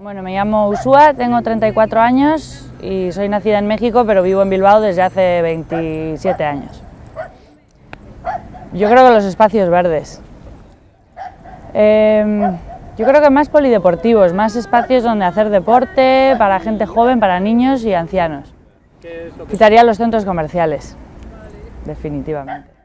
Bueno, me llamo Usua, tengo 34 años y soy nacida en México, pero vivo en Bilbao desde hace 27 años. Yo creo que los espacios verdes. Em, yo creo que más polideportivos, más espacios donde hacer deporte para gente joven, para niños y ancianos. Quitaría los centros comerciales, definitivamente.